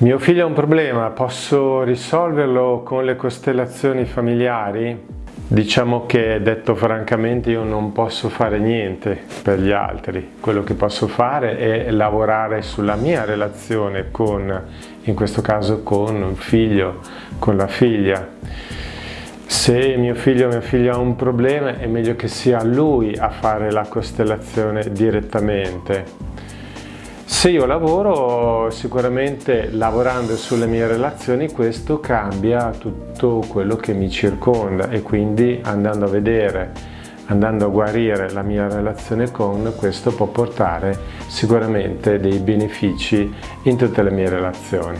Mio figlio ha un problema, posso risolverlo con le costellazioni familiari? Diciamo che detto francamente io non posso fare niente per gli altri, quello che posso fare è lavorare sulla mia relazione con, in questo caso con un figlio, con la figlia. Se mio figlio o mia figlia ha un problema è meglio che sia lui a fare la costellazione direttamente se io lavoro, sicuramente lavorando sulle mie relazioni, questo cambia tutto quello che mi circonda e quindi andando a vedere, andando a guarire la mia relazione con, questo può portare sicuramente dei benefici in tutte le mie relazioni.